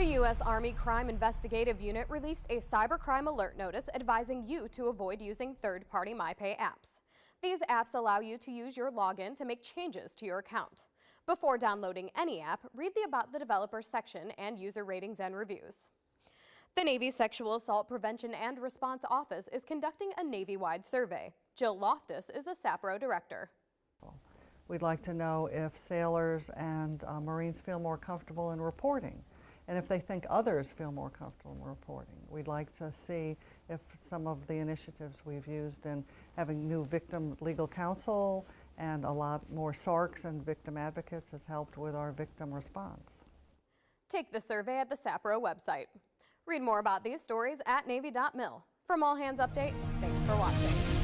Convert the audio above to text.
The U.S. Army Crime Investigative Unit released a cybercrime alert notice advising you to avoid using third-party MyPay apps. These apps allow you to use your login to make changes to your account. Before downloading any app, read the About the Developer section and user ratings and reviews. The Navy Sexual Assault Prevention and Response Office is conducting a Navy-wide survey. Jill Loftus is the SAPRO director. We'd like to know if sailors and uh, Marines feel more comfortable in reporting and if they think others feel more comfortable in reporting. We'd like to see if some of the initiatives we've used in having new victim legal counsel and a lot more SARCs and victim advocates has helped with our victim response. Take the survey at the SAPRO website. Read more about these stories at Navy.mil. From All Hands Update, thanks for watching.